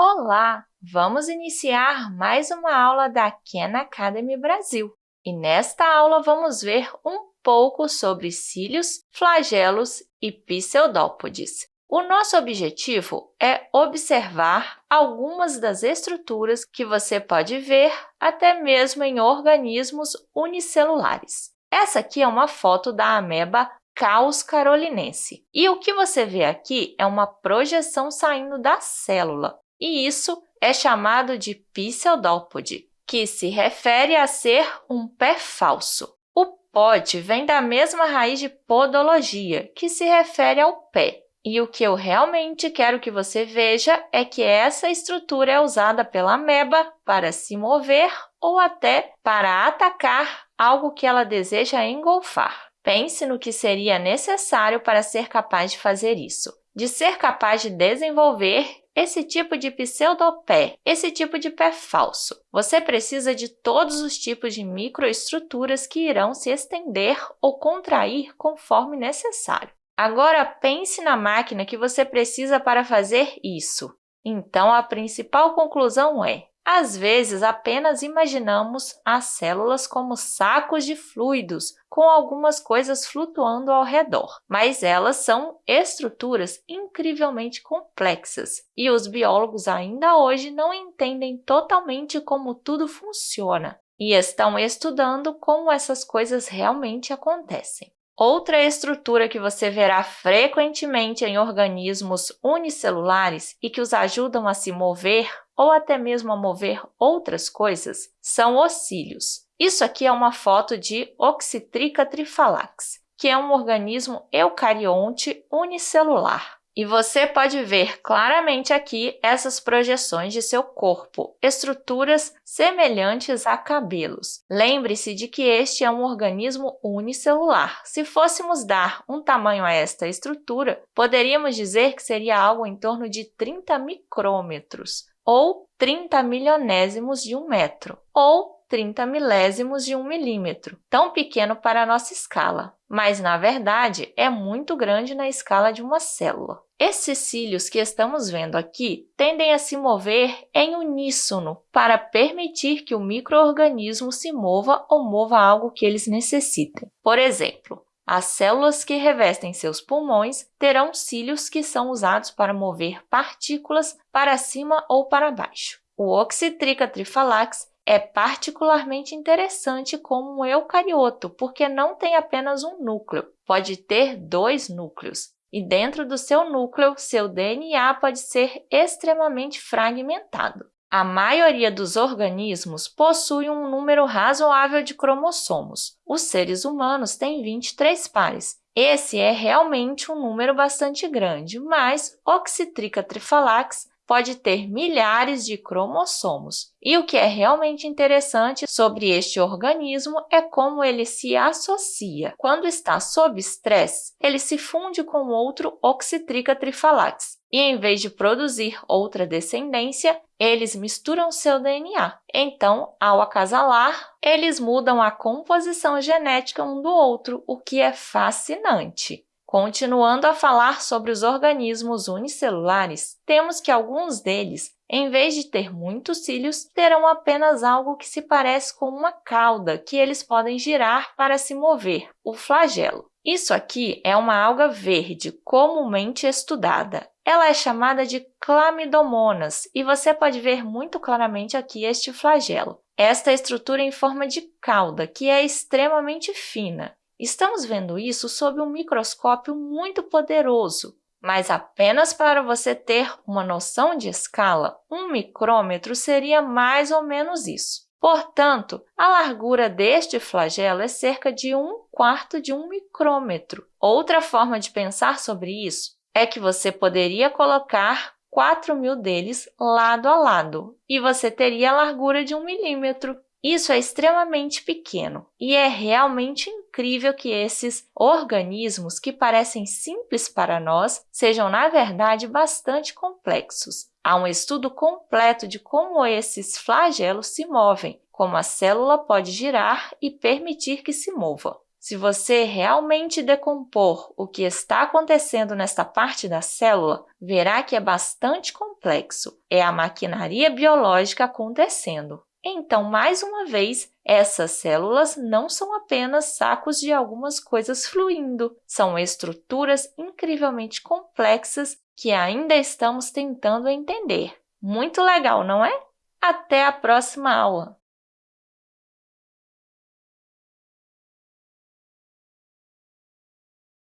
Olá! Vamos iniciar mais uma aula da Khan Academy Brasil. E nesta aula vamos ver um pouco sobre cílios, flagelos e pseudópodes. O nosso objetivo é observar algumas das estruturas que você pode ver até mesmo em organismos unicelulares. Essa aqui é uma foto da ameba Caos carolinense. E o que você vê aqui é uma projeção saindo da célula, e isso é chamado de pseudópode, que se refere a ser um pé falso. O pod vem da mesma raiz de podologia, que se refere ao pé. E o que eu realmente quero que você veja é que essa estrutura é usada pela ameba para se mover ou até para atacar algo que ela deseja engolfar. Pense no que seria necessário para ser capaz de fazer isso. De ser capaz de desenvolver esse tipo de pseudopé, esse tipo de pé falso. Você precisa de todos os tipos de microestruturas que irão se estender ou contrair conforme necessário. Agora, pense na máquina que você precisa para fazer isso. Então, a principal conclusão é às vezes, apenas imaginamos as células como sacos de fluidos com algumas coisas flutuando ao redor, mas elas são estruturas incrivelmente complexas. E os biólogos ainda hoje não entendem totalmente como tudo funciona. E estão estudando como essas coisas realmente acontecem. Outra estrutura que você verá frequentemente em organismos unicelulares e que os ajudam a se mover ou até mesmo a mover outras coisas são os cílios. Isso aqui é uma foto de Oxytrica trifalax, que é um organismo eucarionte unicelular. E você pode ver claramente aqui essas projeções de seu corpo, estruturas semelhantes a cabelos. Lembre-se de que este é um organismo unicelular. Se fôssemos dar um tamanho a esta estrutura, poderíamos dizer que seria algo em torno de 30 micrômetros, ou 30 milionésimos de um metro, ou 30 milésimos de um milímetro, tão pequeno para a nossa escala, mas, na verdade, é muito grande na escala de uma célula. Esses cílios que estamos vendo aqui tendem a se mover em uníssono para permitir que o microorganismo se mova ou mova algo que eles necessitem. Por exemplo, as células que revestem seus pulmões terão cílios que são usados para mover partículas para cima ou para baixo. O Oxytrica trifalax é particularmente interessante como um eucarioto, porque não tem apenas um núcleo, pode ter dois núcleos. E dentro do seu núcleo, seu DNA pode ser extremamente fragmentado. A maioria dos organismos possui um número razoável de cromossomos. Os seres humanos têm 23 pares. Esse é realmente um número bastante grande, mas Oxytrica trifalax pode ter milhares de cromossomos. E o que é realmente interessante sobre este organismo é como ele se associa. Quando está sob estresse, ele se funde com outro Oxytrica trifalax. E em vez de produzir outra descendência, eles misturam seu DNA. Então, ao acasalar, eles mudam a composição genética um do outro, o que é fascinante. Continuando a falar sobre os organismos unicelulares, temos que alguns deles, em vez de ter muitos cílios, terão apenas algo que se parece com uma cauda que eles podem girar para se mover, o flagelo. Isso aqui é uma alga verde comumente estudada. Ela é chamada de clamidomonas e você pode ver muito claramente aqui este flagelo. Esta estrutura em forma de cauda, que é extremamente fina. Estamos vendo isso sob um microscópio muito poderoso, mas apenas para você ter uma noção de escala, um micrômetro seria mais ou menos isso. Portanto, a largura deste flagelo é cerca de um quarto de um micrômetro. Outra forma de pensar sobre isso é que você poderia colocar 4 mil deles lado a lado, e você teria a largura de um milímetro. Isso é extremamente pequeno e é realmente incrível que esses organismos, que parecem simples para nós, sejam, na verdade, bastante complexos. Há um estudo completo de como esses flagelos se movem, como a célula pode girar e permitir que se mova. Se você realmente decompor o que está acontecendo nesta parte da célula, verá que é bastante complexo. É a maquinaria biológica acontecendo. Então, mais uma vez, essas células não são apenas sacos de algumas coisas fluindo, são estruturas incrivelmente complexas que ainda estamos tentando entender. Muito legal, não é? Até a próxima aula!